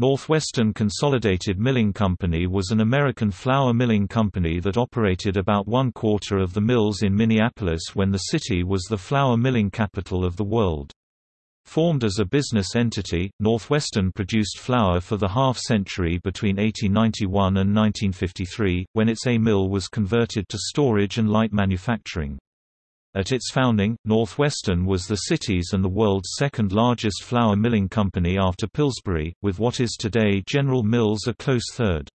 Northwestern Consolidated Milling Company was an American flour milling company that operated about one quarter of the mills in Minneapolis when the city was the flour milling capital of the world. Formed as a business entity, Northwestern produced flour for the half-century between 1891 and 1953, when its A mill was converted to storage and light manufacturing. At its founding, Northwestern was the city's and the world's second largest flour milling company after Pillsbury, with what is today General Mills a close third.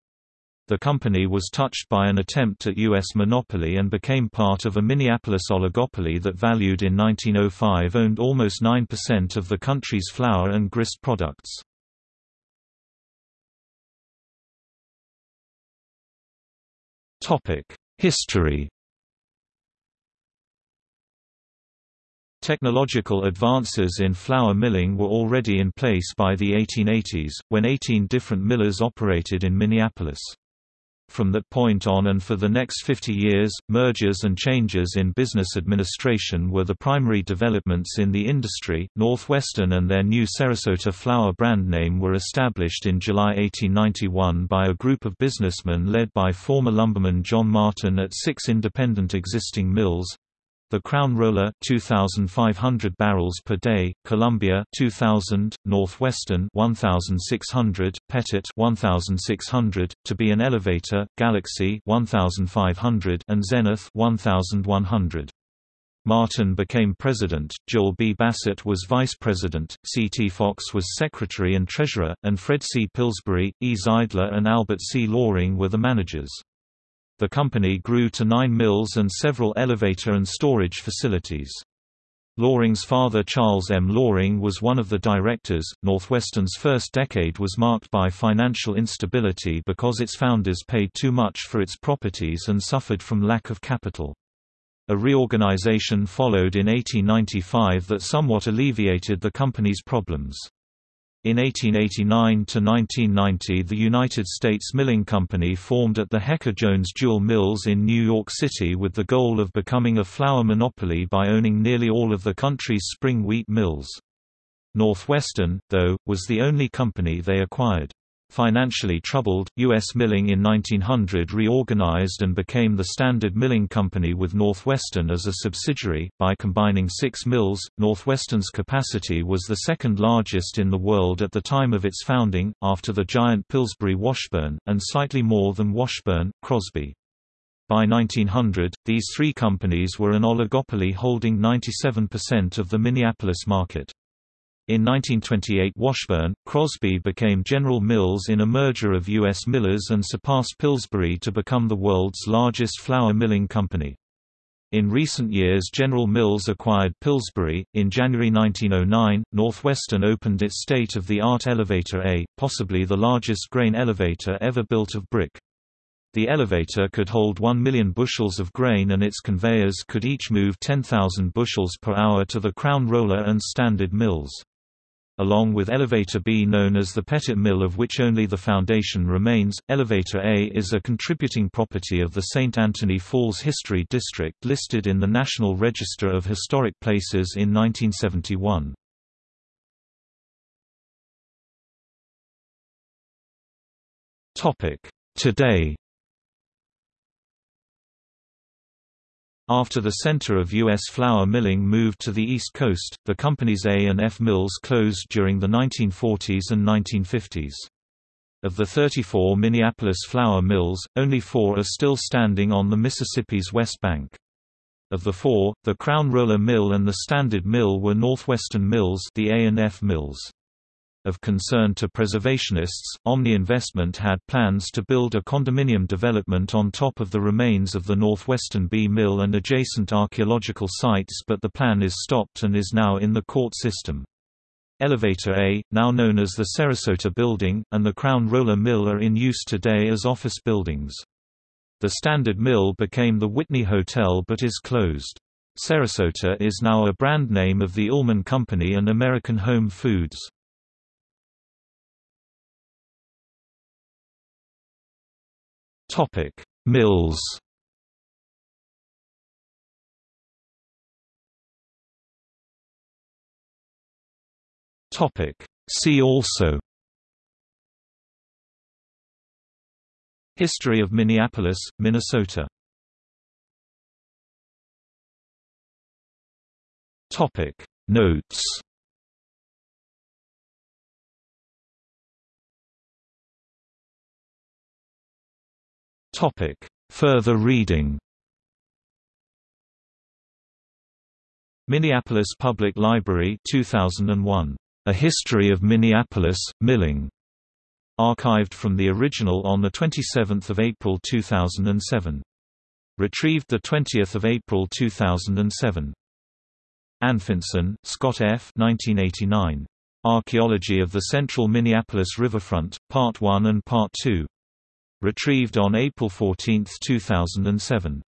The company was touched by an attempt at U.S. monopoly and became part of a Minneapolis oligopoly that valued in 1905 owned almost 9% of the country's flour and grist products. History Technological advances in flour milling were already in place by the 1880s, when 18 different millers operated in Minneapolis. From that point on and for the next 50 years, mergers and changes in business administration were the primary developments in the industry. Northwestern and their new Ceresota flour brand name were established in July 1891 by a group of businessmen led by former lumberman John Martin at six independent existing mills the Crown Roller 2500 barrels per day, Columbia 2000, Northwestern 1600, Pettit 1600, to be an elevator, Galaxy 1500 and Zenith 1100. Martin became president, Joel B. Bassett was vice president, C. T. Fox was secretary and treasurer, and Fred C. Pillsbury, E. Zeidler and Albert C. Loring were the managers. The company grew to nine mills and several elevator and storage facilities. Loring's father Charles M. Loring was one of the directors. Northwestern's first decade was marked by financial instability because its founders paid too much for its properties and suffered from lack of capital. A reorganization followed in 1895 that somewhat alleviated the company's problems. In 1889–1990 the United States Milling Company formed at the Hecker-Jones Jewell Mills in New York City with the goal of becoming a flour monopoly by owning nearly all of the country's spring wheat mills. Northwestern, though, was the only company they acquired. Financially troubled, U.S. Milling in 1900 reorganized and became the Standard Milling Company with Northwestern as a subsidiary. By combining six mills, Northwestern's capacity was the second largest in the world at the time of its founding, after the giant Pillsbury Washburn, and slightly more than Washburn, Crosby. By 1900, these three companies were an oligopoly holding 97% of the Minneapolis market. In 1928 Washburn, Crosby became General Mills in a merger of U.S. millers and surpassed Pillsbury to become the world's largest flour milling company. In recent years General Mills acquired Pillsbury. In January 1909, Northwestern opened its state-of-the-art Elevator A, possibly the largest grain elevator ever built of brick. The elevator could hold 1 million bushels of grain and its conveyors could each move 10,000 bushels per hour to the Crown Roller and Standard Mills along with Elevator B known as the Pettit Mill of which only the foundation remains. Elevator A is a contributing property of the St. Anthony Falls History District listed in the National Register of Historic Places in 1971. Today After the center of U.S. flour milling moved to the East Coast, the company's A and F mills closed during the 1940s and 1950s. Of the 34 Minneapolis flour mills, only four are still standing on the Mississippi's west bank. Of the four, the Crown Roller Mill and the Standard Mill were Northwestern Mills the A and F mills. Of concern to preservationists, Omni Investment had plans to build a condominium development on top of the remains of the Northwestern B Mill and adjacent archaeological sites but the plan is stopped and is now in the court system. Elevator A, now known as the Ceresota Building, and the Crown Roller Mill are in use today as office buildings. The Standard Mill became the Whitney Hotel but is closed. Ceresota is now a brand name of the Uhlmann Company and American Home Foods. Topic: Mills. Topic: See also. History of Minneapolis, Minnesota. Topic: Notes. Further reading Minneapolis Public Library 2001. A History of Minneapolis, Milling. Archived from the original on 27 April 2007. Retrieved 20 April 2007. Anfinson, Scott F. 1989. Archaeology of the Central Minneapolis Riverfront, Part 1 and Part 2. Retrieved on April 14, 2007.